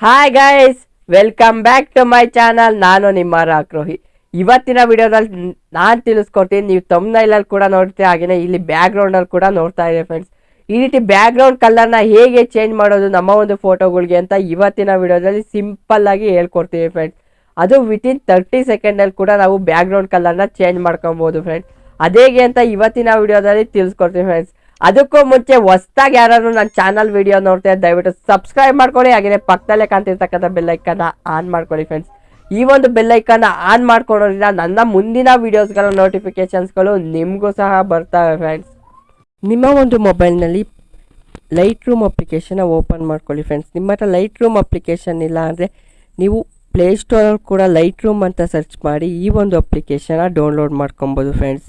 Hi guys welcome back to my channel ನಾನು ನಿಮ್ಮ ರಾಕ್ರೋಹಿ. ಇವತ್ತಿನ ವಿಡಿಯೋದಲ್ಲಿ ನಾನು ತಿಳಿಸ್ಕೊಡ್ತೀನಿ, ನೀವು ತಮ್ಮನೈಲಲ್ಲಿ ಕೂಡ ನೋಡ್ತೀವಿ ಹಾಗೆಯೇ ಇಲ್ಲಿ ಬ್ಯಾಕ್ಗ್ರೌಂಡಲ್ಲಿ ಕೂಡ ನೋಡ್ತಾ ಇದೆ ಫ್ರೆಂಡ್ಸ್ ಈ ರೀತಿ ಬ್ಯಾಕ್ಗ್ರೌಂಡ್ ಕಲರ್ನ ಹೇಗೆ ಚೇಂಜ್ ಮಾಡೋದು ನಮ್ಮ ಒಂದು ಫೋಟೋಗಳಿಗೆ ಅಂತ ಇವತ್ತಿನ ವಿಡಿಯೋದಲ್ಲಿ ಸಿಂಪಲ್ ಆಗಿ ಹೇಳ್ಕೊಡ್ತೀವಿ ಫ್ರೆಂಡ್ಸ್ ಅದು ವಿತಿನ್ ತರ್ಟಿ ಸೆಕೆಂಡಲ್ಲಿ ಕೂಡ ನಾವು ಬ್ಯಾಕ್ಗ್ರೌಂಡ್ ಕಲರ್ನ ಚೇಂಜ್ ಮಾಡ್ಕೊಬೋದು ಫ್ರೆಂಡ್ಸ್ ಅದೇಗೆ ಅಂತ ಇವತ್ತಿನ ವಿಡಿಯೋದಲ್ಲಿ ತಿಳಿಸ್ಕೊಡ್ತೀವಿ ಫ್ರೆಂಡ್ಸ್ ಅದಕ್ಕೂ ಮುಂಚೆ ಹೊಸ್ದಾಗಿ ಯಾರಾದ್ರೂ ನನ್ನ ಚಾನಲ್ ವಿಡಿಯೋ ನೋಡ್ತಾ ದಯವಿಟ್ಟು ಸಬ್ಸ್ಕ್ರೈಬ್ ಮಾಡ್ಕೊಳ್ಳಿ ಹಾಗೆಯೇ ಪಕ್ಕದಲ್ಲೇ ಕಾಣ್ತಿರ್ತಕ್ಕಂಥ ಬೆಲ್ಲೈಕನ್ನ ಆನ್ ಮಾಡ್ಕೊಳ್ಳಿ ಫ್ರೆಂಡ್ಸ್ ಈ ಒಂದು ಬೆಲ್ಲೈಕನ್ನ ಆನ್ ಮಾಡ್ಕೊಳ್ಳೋದ್ರಿಂದ ನನ್ನ ಮುಂದಿನ ವೀಡಿಯೋಸ್ಗಳ ನೋಟಿಫಿಕೇಶನ್ಸ್ಗಳು ನಿಮಗೂ ಸಹ ಬರ್ತವೆ ಫ್ರೆಂಡ್ಸ್ ನಿಮ್ಮ ಒಂದು ಮೊಬೈಲ್ನಲ್ಲಿ ಲೈಟ್ ರೂಮ್ ಅಪ್ಲಿಕೇಶನ್ನ ಓಪನ್ ಮಾಡ್ಕೊಳ್ಳಿ ಫ್ರೆಂಡ್ಸ್ ನಿಮ್ಮ ಹತ್ರ ಲೈಟ್ ರೂಮ್ ಅಪ್ಲಿಕೇಶನ್ ಇಲ್ಲ ಅಂದರೆ ನೀವು ಪ್ಲೇಸ್ಟೋರಲ್ಲಿ ಕೂಡ ಲೈಟ್ ರೂಮ್ ಅಂತ ಸರ್ಚ್ ಮಾಡಿ ಈ ಒಂದು ಅಪ್ಲಿಕೇಶನ್ನ ಡೌನ್ಲೋಡ್ ಮಾಡ್ಕೊಬೋದು ಫ್ರೆಂಡ್ಸ್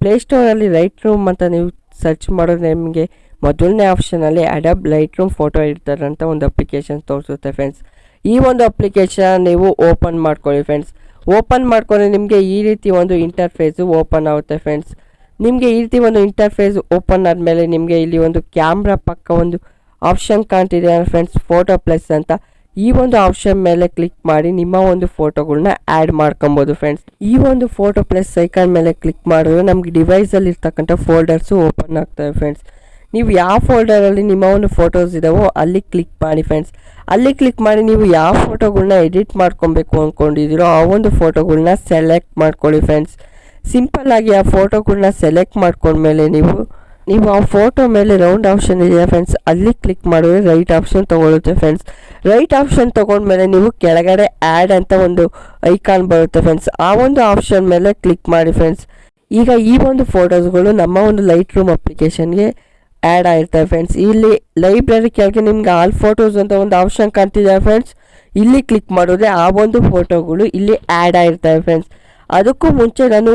ಪ್ಲೇಸ್ಟೋರಲ್ಲಿ ಲೈಟ್ ರೂಮ್ ಅಂತ ನೀವು ಸರ್ಚ್ ಮಾಡಿದ್ರೆ ನಿಮಗೆ ಮೊದಲನೇ ಆಪ್ಷನಲ್ಲಿ ಅಡಬ್ ಲೈಟ್ ರೂಮ್ ಫೋಟೋ ಇಡ್ತಾರಂತ ಒಂದು ಅಪ್ಲಿಕೇಶನ್ ತೋರಿಸುತ್ತೆ ಫ್ರೆಂಡ್ಸ್ ಈ ಒಂದು ಅಪ್ಲಿಕೇಶನ್ ನೀವು ಓಪನ್ ಮಾಡ್ಕೊಳ್ಳಿ ಫ್ರೆಂಡ್ಸ್ ಓಪನ್ ಮಾಡ್ಕೊಂಡ್ರೆ ನಿಮಗೆ ಈ ರೀತಿ ಒಂದು ಇಂಟರ್ಫೇಸು ಓಪನ್ ಆಗುತ್ತೆ ಫ್ರೆಂಡ್ಸ್ ನಿಮಗೆ ಈ ರೀತಿ ಒಂದು ಇಂಟರ್ಫೇಸ್ ಓಪನ್ ಆದಮೇಲೆ ನಿಮಗೆ ಇಲ್ಲಿ ಒಂದು ಕ್ಯಾಮ್ರಾ ಪಕ್ಕ ಒಂದು ಆಪ್ಷನ್ ಕಾಣ್ತಿದೆ ಫ್ರೆಂಡ್ಸ್ ಫೋಟೋ ಪ್ಲಸ್ ಅಂತ. ಈ ಒಂದು ಆಪ್ಷನ್ ಮೇಲೆ ಕ್ಲಿಕ್ ಮಾಡಿ ನಿಮ್ಮ ಒಂದು ಫೋಟೋಗಳನ್ನ ಆ್ಯಡ್ ಮಾಡ್ಕೊಬೋದು ಫ್ರೆಂಡ್ಸ್ ಈ ಒಂದು ಫೋಟೋ ಪ್ಲಸ್ ಐಕಾನ್ ಮೇಲೆ ಕ್ಲಿಕ್ ಮಾಡಿದ್ರೆ ನಮಗೆ ಡಿವೈಸಲ್ಲಿ ಇರ್ತಕ್ಕಂಥ ಫೋಲ್ಡರ್ಸು ಓಪನ್ ಆಗ್ತವೆ ಫ್ರೆಂಡ್ಸ್ ನೀವು ಯಾವ ಫೋಲ್ಡರಲ್ಲಿ ನಿಮ್ಮ ಒಂದು ಫೋಟೋಸ್ ಇದಾವೋ ಅಲ್ಲಿ ಕ್ಲಿಕ್ ಮಾಡಿ ಫ್ರೆಂಡ್ಸ್ ಅಲ್ಲಿ ಕ್ಲಿಕ್ ಮಾಡಿ ನೀವು ಯಾವ ಫೋಟೋಗಳನ್ನ ಎಡಿಟ್ ಮಾಡ್ಕೊಬೇಕು ಅಂದ್ಕೊಂಡಿದ್ದೀರೋ ಆ ಒಂದು ಫೋಟೋಗಳನ್ನ ಸೆಲೆಕ್ಟ್ ಮಾಡ್ಕೊಳ್ಳಿ ಫ್ರೆಂಡ್ಸ್ ಸಿಂಪಲ್ ಆಗಿ ಆ ಫೋಟೋಗಳನ್ನ ಸೆಲೆಕ್ಟ್ ಮಾಡ್ಕೊಂಡ್ಮೇಲೆ ನೀವು ನೀವು ಆ ಫೋಟೋ ಮೇಲೆ ರೌಂಡ್ ಆಪ್ಷನ್ ಇದೆ ಫ್ರೆಂಡ್ಸ್ ಅಲ್ಲಿ ಕ್ಲಿಕ್ ಮಾಡಿದ್ರೆ ರೈಟ್ ಆಪ್ಷನ್ ತೊಗೊಳುತ್ತೆ ಫ್ರೆಂಡ್ಸ್ ರೈಟ್ ಆಪ್ಷನ್ ತೊಗೊಂಡ್ಮೇಲೆ ನೀವು ಕೆಳಗಡೆ ಆ್ಯಡ್ ಅಂತ ಒಂದು ಐಕಾನ್ ಬರುತ್ತೆ ಫ್ರೆಂಡ್ಸ್ ಆ ಒಂದು ಆಪ್ಷನ್ ಮೇಲೆ ಕ್ಲಿಕ್ ಮಾಡಿ ಫ್ರೆಂಡ್ಸ್ ಈಗ ಈ ಒಂದು ಫೋಟೋಸ್ಗಳು ನಮ್ಮ ಒಂದು ಲೈಟ್ ರೂಮ್ ಅಪ್ಲಿಕೇಶನ್ಗೆ ಆ್ಯಡ್ ಆಗಿರ್ತವೆ ಫ್ರೆಂಡ್ಸ್ ಇಲ್ಲಿ ಲೈಬ್ರರಿ ಕೆಳಗೆ ನಿಮ್ಗೆ ಆಲ್ ಫೋಟೋಸ್ ಅಂತ ಒಂದು ಆಪ್ಷನ್ ಕಾಣ್ತಿದೆ ಫ್ರೆಂಡ್ಸ್ ಇಲ್ಲಿ ಕ್ಲಿಕ್ ಮಾಡಿದ್ರೆ ಆ ಒಂದು ಫೋಟೋಗಳು ಇಲ್ಲಿ ಆ್ಯಡ್ ಆಗಿರ್ತವೆ ಫ್ರೆಂಡ್ಸ್ ಅದಕ್ಕೂ ಮುಂಚೆ ನಾನು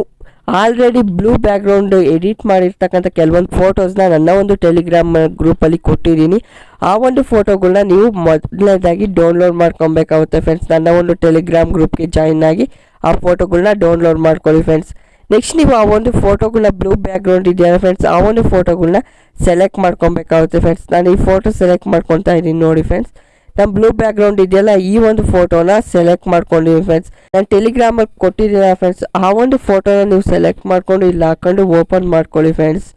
ಆಲ್ರೆಡಿ ಬ್ಲೂ ಬ್ಯಾಕ್ಗ್ರೌಂಡ್ ಎಡಿಟ್ ಮಾಡಿರ್ತಕ್ಕಂಥ ಕೆಲವೊಂದು ಫೋಟೋಸ್ನ ನನ್ನ ಒಂದು ಟೆಲಿಗ್ರಾಮ್ ಗ್ರೂಪಲ್ಲಿ ಕೊಟ್ಟಿದ್ದೀನಿ. ಆ ಒಂದು ಫೋಟೋಗಳನ್ನ ನೀವು ಮೊದಲನೇದಾಗಿ ಡೌನ್ಲೋಡ್ ಮಾಡ್ಕೊಬೇಕಾಗುತ್ತೆ ಫ್ರೆಂಡ್ಸ್ ನನ್ನ ಒಂದು ಟೆಲಿಗ್ರಾಮ್ ಗ್ರೂಪ್ಗೆ ಜಾಯಿನ್ ಆಗಿ ಆ ಫೋಟೋಗಳನ್ನ ಡೌನ್ಲೋಡ್ ಮಾಡ್ಕೊಳ್ಳಿ ಫ್ರೆಂಡ್ಸ್ ನೆಕ್ಸ್ಟ್ ನೀವು ಆ ಒಂದು ಫೋಟೋಗಳನ್ನ ಬ್ಲೂ ಬ್ಯಾಕ್ಗ್ರೌಂಡ್ ಇದೆಯಲ್ಲ ಫ್ರೆಂಡ್ಸ್ ಆ ಒಂದು ಫೋಟೋಗಳನ್ನ ಸೆಲೆಕ್ಟ್ ಮಾಡ್ಕೊಬೇಕಾಗುತ್ತೆ ಫ್ರೆಂಡ್ಸ್ ನಾನು ಈ ಫೋಟೋ ಸೆಲೆಕ್ಟ್ ಮಾಡ್ಕೊತಾ ಇದ್ದೀನಿ ನೋಡಿ ಫ್ರೆಂಡ್ಸ್ ನಮ್ಮ ಬ್ಲೂ ಬ್ಯಾಕ್ಗ್ರೌಂಡ್ ಇದೆಯಲ್ಲ, ಈ ಒಂದು ಫೋಟೋನ ಸೆಲೆಕ್ಟ್ ಮಾಡ್ಕೊಂಡಿದ್ದೀನಿ ಫ್ರೆಂಡ್ಸ್ ನಾನು ಟೆಲಿಗ್ರಾಮಲ್ಲಿ ಕೊಟ್ಟಿದ್ದೀರ ಫ್ರೆಂಡ್ಸ್ ಆ ಒಂದು ಫೋಟೋನ ನೀವು ಸೆಲೆಕ್ಟ್ ಮಾಡ್ಕೊಂಡು ಇಲ್ಲಿ ಹಾಕೊಂಡು ಓಪನ್ ಮಾಡ್ಕೊಳ್ಳಿ ಫ್ರೆಂಡ್ಸ್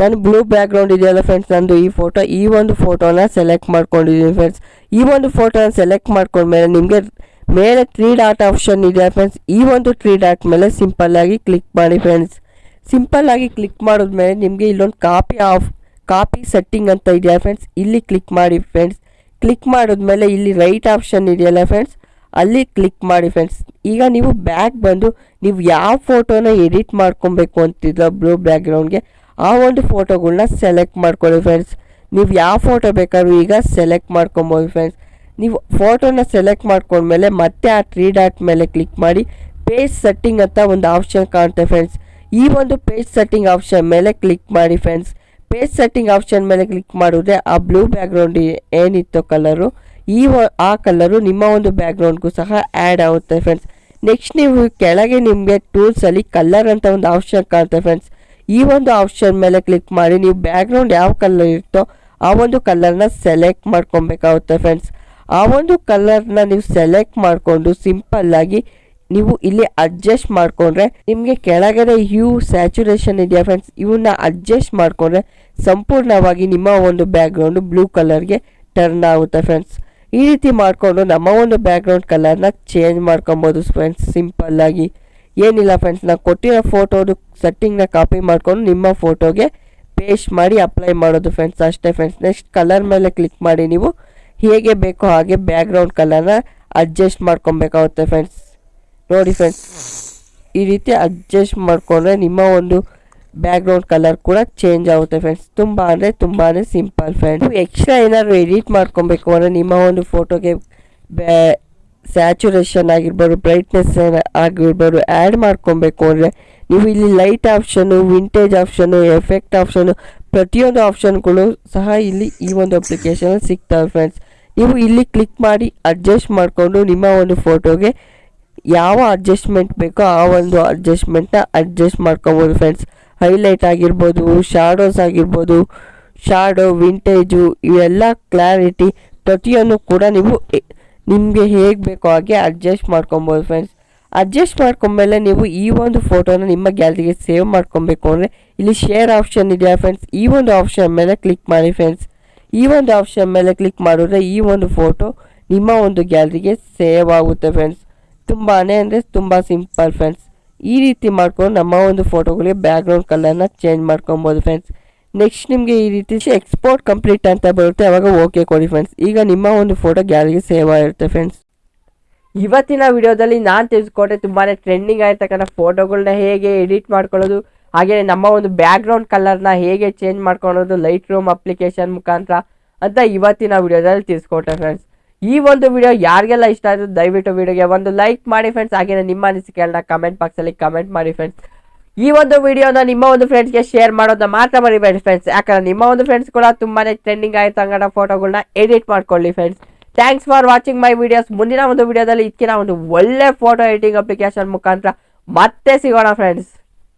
ನಾನು ಬ್ಲೂ ಬ್ಯಾಕ್ಗ್ರೌಂಡ್ ಇದೆಯಲ್ಲ ಫ್ರೆಂಡ್ಸ್ ನಂದು ಈ ಫೋಟೋ ಈ ಒಂದು ಫೋಟೋನ ಸೆಲೆಕ್ಟ್ ಮಾಡ್ಕೊಂಡಿದ್ದೀನಿ ಫ್ರೆಂಡ್ಸ್ ಈ ಒಂದು ಫೋಟೋನ ಸೆಲೆಕ್ಟ್ ಮಾಡ್ಕೊಂಡ್ಮೇಲೆ ನಿಮಗೆ ಮೇಲೆ ತ್ರೀ ಡಾಟ್ ಆಪ್ಷನ್ ಇದೆ ಫ್ರೆಂಡ್ಸ್ ಈ ಒಂದು ತ್ರೀ ಡಾಟ್ ಮೇಲೆ ಸಿಂಪಲ್ ಆಗಿ ಕ್ಲಿಕ್ ಮಾಡಿ ಫ್ರೆಂಡ್ಸ್ ಸಿಂಪಲ್ ಆಗಿ ಕ್ಲಿಕ್ ಮಾಡಿದ್ಮೇಲೆ ನಿಮಗೆ ಇಲ್ಲೊಂದು ಕಾಪಿ ಆಫ್ ಕಾಪಿ ಸೆಟ್ಟಿಂಗ್ ಅಂತ ಇದೆಯಾ ಫ್ರೆಂಡ್ಸ್ ಇಲ್ಲಿ ಕ್ಲಿಕ್ ಮಾಡಿ ಫ್ರೆಂಡ್ಸ್ ಕ್ಲಿಕ್ ಮಾಡಿದ್ಮೇಲೆ ಇಲ್ಲಿ ರೈಟ್ ಆಪ್ಷನ್ ಇದೆಯಲ್ಲ ಫ್ರೆಂಡ್ಸ್ ಅಲ್ಲಿ ಕ್ಲಿಕ್ ಮಾಡಿ ಫ್ರೆಂಡ್ಸ್ ಈಗ ನೀವು ಬ್ಯಾಕ್ ಬಂದು ನೀವು ಯಾವ ಫೋಟೋನ ಎಡಿಟ್ ಮಾಡ್ಕೊಬೇಕು ಅಂತಿದ್ರೆ ಬ್ಲೂ ಬ್ಯಾಕ್ಗ್ರೌಂಡ್ಗೆ ಆ ಒಂದು ಫೋಟೋಗಳನ್ನ ಸೆಲೆಕ್ಟ್ ಮಾಡ್ಕೊಳ್ಳಿ ಫ್ರೆಂಡ್ಸ್ ನೀವು ಯಾವ ಫೋಟೋ ಬೇಕಾದ್ರೂ ಈಗ ಸೆಲೆಕ್ಟ್ ಮಾಡ್ಕೊಬೋದು ಫ್ರೆಂಡ್ಸ್ ನೀವು ಫೋಟೋನ ಸೆಲೆಕ್ಟ್ ಮಾಡ್ಕೊಂಡ್ಮೇಲೆ ಮತ್ತೆ ಆ ತ್ರೀ ಡಾಟ್ ಮೇಲೆ ಕ್ಲಿಕ್ ಮಾಡಿ ಪೇಜ್ ಸೆಟ್ಟಿಂಗ್ ಅಂತ ಒಂದು ಆಪ್ಷನ್ ಕಾಣುತ್ತೆ ಫ್ರೆಂಡ್ಸ್ ಈ ಒಂದು ಪೇಜ್ ಸೆಟ್ಟಿಂಗ್ ಆಪ್ಷನ್ ಮೇಲೆ ಕ್ಲಿಕ್ ಮಾಡಿ ಫ್ರೆಂಡ್ಸ್ ಪೇಜ್ ಸೆಟ್ಟಿಂಗ್ ಆಪ್ಷನ್ ಮೇಲೆ ಕ್ಲಿಕ್ ಮಾಡಿದ್ರೆ ಆ ಬ್ಲೂ ಬ್ಯಾಕ್ಗ್ರೌಂಡ್ ಏನಿತ್ತು ಕಲರು, ಈ ಆ ಕಲರು ನಿಮ್ಮ ಒಂದು ಬ್ಯಾಕ್ಗ್ರೌಂಡ್ಗೂ ಸಹ ಆ್ಯಡ್ ಆಗುತ್ತೆ ಫ್ರೆಂಡ್ಸ್. ನೆಕ್ಸ್ಟ್ ನೀವು ಕೆಳಗೆ ನಿಮಗೆ ಟೂಲ್ಸಲ್ಲಿ ಕಲರ್ ಅಂತ ಒಂದು ಆಪ್ಷನ್ ಕಾಣುತ್ತೆ ಫ್ರೆಂಡ್ಸ್. ಈ ಒಂದು ಆಪ್ಷನ್ ಮೇಲೆ ಕ್ಲಿಕ್ ಮಾಡಿ ನೀವು ಬ್ಯಾಕ್ಗ್ರೌಂಡ್ ಯಾವ ಕಲರ್ ಇರುತ್ತೋ ಆ ಒಂದು ಕಲರ್ನ ಸೆಲೆಕ್ಟ್ ಮಾಡ್ಕೊಬೇಕಾಗುತ್ತೆ ಫ್ರೆಂಡ್ಸ್. ಆ ಒಂದು ಕಲರ್ನ ನೀವು ಸೆಲೆಕ್ಟ್ ಮಾಡಿಕೊಂಡು ಸಿಂಪಲ್ಲಾಗಿ ನೀವು ಇಲ್ಲಿ ಅಡ್ಜಸ್ಟ್ ಮಾಡ್ಕೊಂಡ್ರೆ ನಿಮಗೆ ಕೆಳಗಡೆ ಹ್ಯೂ ಸ್ಯಾಚುರೇಷನ್ ಇದೆಯಾ ಫ್ರೆಂಡ್ಸ್ ಇವನ್ನ ಅಡ್ಜಸ್ಟ್ ಮಾಡ್ಕೊಂಡ್ರೆ ಸಂಪೂರ್ಣವಾಗಿ ನಿಮ್ಮ ಒಂದು ಬ್ಯಾಕ್ಗ್ರೌಂಡು ಬ್ಲೂ ಕಲರ್ಗೆ ಟರ್ನ್ ಆಗುತ್ತೆ ಫ್ರೆಂಡ್ಸ್ ಈ ರೀತಿ ಮಾಡಿಕೊಂಡು ನಮ್ಮ ಒಂದು ಬ್ಯಾಕ್ಗ್ರೌಂಡ್ ಕಲರ್ನ ಚೇಂಜ್ ಮಾಡ್ಕೊಬೋದು ಫ್ರೆಂಡ್ಸ್ ಸಿಂಪಲ್ ಆಗಿ. ಏನಿಲ್ಲ ಫ್ರೆಂಡ್ಸ್ ನಾವು ಕೊಟ್ಟಿರೋ ಫೋಟೋದು ಸೆಟ್ಟಿಂಗ್ನ ಕಾಪಿ ಮಾಡಿಕೊಂಡು ನಿಮ್ಮ ಫೋಟೋಗೆ ಪೇಸ್ಟ್ ಮಾಡಿ ಅಪ್ಲೈ ಮಾಡೋದು ಫ್ರೆಂಡ್ಸ್ ಅಷ್ಟೇ ಫ್ರೆಂಡ್ಸ್ ನೆಕ್ಸ್ಟ್ ಕಲರ್ ಮೇಲೆ ಕ್ಲಿಕ್ ಮಾಡಿ ನೀವು ಹೇಗೆ ಬೇಕೋ ಹಾಗೆ ಬ್ಯಾಕ್ಗ್ರೌಂಡ್ ಕಲರ್ನ ಅಡ್ಜಸ್ಟ್ ಮಾಡ್ಕೊಬೇಕಾಗುತ್ತೆ ಫ್ರೆಂಡ್ಸ್ ನೋಡಿ ಫ್ರೆಂಡ್ಸ್ ಈ ರೀತಿ ಅಡ್ಜಸ್ಟ್ ಮಾಡಿಕೊಂಡ್ರೆ ನಿಮ್ಮ ಒಂದು ಬ್ಯಾಕ್ಗ್ರೌಂಡ್ ಕಲರ್ ಕೂಡ ಚೇಂಜ್ ಆಗುತ್ತೆ ಫ್ರೆಂಡ್ಸ್ ತುಂಬ ಅಂದರೆ ತುಂಬಾ ಸಿಂಪಲ್ ಫ್ರೆಂಡ್ಸ್ ಎಕ್ಸ್ಟ್ರಾ ಏನಾದರೂ ಎಡಿಟ್ ಮಾಡ್ಕೊಬೇಕು ಅಂದರೆ ನಿಮ್ಮ ಒಂದು ಫೋಟೋಗೆ ಬ್ಯಾ ಸ್ಯಾಚುರೇಷನ್ ಆಗಿರ್ಬೋದು ಬ್ರೈಟ್ನೆಸ್ ಆಗಿರ್ಬೋದು ಆ್ಯಡ್ ಮಾಡ್ಕೊಬೇಕು ಅಂದರೆ ನೀವು ಇಲ್ಲಿ ಲೈಟ್ ಆಪ್ಷನ್ನು ವಿಂಟೇಜ್ ಆಪ್ಷನು ಎಫೆಕ್ಟ್ ಆಪ್ಷನ್ನು ಪ್ರತಿಯೊಂದು ಆಪ್ಷನ್ಗಳು ಸಹ ಇಲ್ಲಿ ಈ ಒಂದು ಅಪ್ಲಿಕೇಶನಲ್ಲಿ ಸಿಗ್ತವೆ ಫ್ರೆಂಡ್ಸ್ ನೀವು ಇಲ್ಲಿ ಕ್ಲಿಕ್ ಮಾಡಿ ಅಡ್ಜಸ್ಟ್ ಮಾಡಿಕೊಂಡು ನಿಮ್ಮ ಒಂದು ಫೋಟೋಗೆ ಯಾವ ಅಡ್ಜಸ್ಟ್ಮೆಂಟ್ ಬೇಕೋ ಆ ಒಂದು ಅಡ್ಜಸ್ಟ್ಮೆಂಟ್ನ ಅಡ್ಜಸ್ಟ್ ಮಾಡ್ಕೊಬೋದು ಫ್ರೆಂಡ್ಸ್ ಹೈಲೈಟ್ ಆಗಿರ್ಬೋದು ಶಾಡೋಸ್ ಆಗಿರ್ಬೋದು ಶಾಡೋ ವಿಂಟೇಜು ಇವೆಲ್ಲ ಕ್ಲಾರಿಟಿ ಪ್ರತಿಯೊಂದು ಕೂಡ ನೀವು ನಿಮಗೆ ಹೇಗೆ ಬೇಕೋ ಹಾಗೆ ಅಡ್ಜಸ್ಟ್ ಮಾಡ್ಕೊಬೋದು ಫ್ರೆಂಡ್ಸ್ ಅಡ್ಜಸ್ಟ್ ಮಾಡ್ಕೊಂಡ್ಮೇಲೆ ನೀವು ಈ ಒಂದು ಫೋಟೋನ ನಿಮ್ಮ ಗ್ಯಾಲರಿಗೆ ಸೇವ್ ಮಾಡ್ಕೊಬೇಕು ಅಂದರೆ ಇಲ್ಲಿ ಶೇರ್ ಆಪ್ಷನ್ ಇದೆಯಾ ಫ್ರೆಂಡ್ಸ್ ಈ ಒಂದು ಆಪ್ಷನ್ ಮೇಲೆ ಕ್ಲಿಕ್ ಮಾಡಿ ಫ್ರೆಂಡ್ಸ್ ಈ ಒಂದು ಆಪ್ಷನ್ ಮೇಲೆ ಕ್ಲಿಕ್ ಮಾಡಿದ್ರೆ ಈ ಒಂದು ಫೋಟೋ ನಿಮ್ಮ ಒಂದು ಗ್ಯಾಲರಿಗೆ ಸೇವ್ ಆಗುತ್ತೆ ಫ್ರೆಂಡ್ಸ್ ತುಂಬಾ ಅಂದರೆ ತುಂಬ ಸಿಂಪಲ್ ಫ್ರೆಂಡ್ಸ್ ಈ ರೀತಿ ಮಾಡ್ಕೊಂಡು ನಮ್ಮ ಒಂದು ಫೋಟೋಗಳಿಗೆ ಬ್ಯಾಕ್ಗ್ರೌಂಡ್ ಕಲರ್ನ ಚೇಂಜ್ ಮಾಡ್ಕೊಬೋದು ಫ್ರೆಂಡ್ಸ್ ನೆಕ್ಸ್ಟ್ ನಿಮಗೆ ಈ ರೀತಿ ಎಕ್ಸ್ಪೋರ್ಟ್ ಕಂಪ್ಲೀಟ್ ಅಂತ ಬರುತ್ತೆ, ಅವಾಗ ಓಕೆ ಕೊಡಿ ಫ್ರೆಂಡ್ಸ್ ಈಗ ನಿಮ್ಮ ಒಂದು ಫೋಟೋ ಗ್ಯಾಲರಿಗೆ ಸೇವ್ ಆಗಿರುತ್ತೆ ಫ್ರೆಂಡ್ಸ್ ಇವತ್ತಿನ ವಿಡಿಯೋದಲ್ಲಿ ನಾನು ತಿಳಿಸ್ಕೊಟ್ಟೆ ತುಂಬಾ ಟ್ರೆಂಡಿಂಗ್ ಆಗಿರ್ತಕ್ಕಂಥ ಫೋಟೋಗಳನ್ನ ಹೇಗೆ ಎಡಿಟ್ ಮಾಡ್ಕೊಳ್ಳೋದು ಹಾಗೆ ನಮ್ಮ ಒಂದು ಬ್ಯಾಕ್ಗ್ರೌಂಡ್ ಕಲರ್ನ ಹೇಗೆ ಚೇಂಜ್ ಮಾಡ್ಕೊಳ್ಳೋದು ಲೈಟ್ ರೂಮ್ ಅಪ್ಲಿಕೇಶನ್ ಮುಖಾಂತರ ಅಂತ ಇವತ್ತಿನ ವಿಡಿಯೋದಲ್ಲಿ ತಿಳಿಸ್ಕೊಟ್ಟೆ ಫ್ರೆಂಡ್ಸ್ ಈ ಒಂದು ವಿಡಿಯೋ ಯಾರಿಗೆಲ್ಲ ಇಷ್ಟ ಆಯಿತು, ದಯವಿಟ್ಟು ವಿಡಿಯೋಗೆ ಒಂದು ಲೈಕ್ ಮಾಡಿ ಫ್ರೆಂಡ್ಸ್ ಹಾಗೆಯೇ ನಿಮ್ಮ ಅನಿಸಿಕೆಗಳನ್ನ ಕಮೆಂಟ್ ಬಾಕ್ಸಲ್ಲಿ ಕಮೆಂಟ್ ಮಾಡಿ ಫ್ರೆಂಡ್ಸ್ ಈ ಒಂದು ವಿಡಿಯೋನ ನಿಮ್ಮ ಒಂದು ಫ್ರೆಂಡ್ಸ್ಗೆ ಶೇರ್ ಮಾಡೋದನ್ನ ಮಾತ್ರ ಮರಿಬೇಡಿ ಫ್ರೆಂಡ್ಸ್ ಯಾಕಂದ್ರೆ ನಿಮ್ಮ ಒಂದು ಫ್ರೆಂಡ್ಸ್ ಕೂಡ ತುಂಬಾ ಟ್ರೆಂಡಿಂಗ್ ಆಯಿತು ಅಂಗಡ ಫೋಟೋಗಳನ್ನ ಎಡಿಟ್ ಮಾಡ್ಕೊಳ್ಳಿ friends thanks for watching my videos ಮುಂದಿನ ಒಂದು ವಿಡಿಯೋದಲ್ಲಿ ಇದಕ್ಕಿನ ಒಂದು ಒಳ್ಳೆ ಫೋಟೋ ಎಡಿಟಿಂಗ್ ಅಪ್ಲಿಕೇಶನ್ ಮುಖಾಂತರ ಮತ್ತೆ ಸಿಗೋಣ ಫ್ರೆಂಡ್ಸ್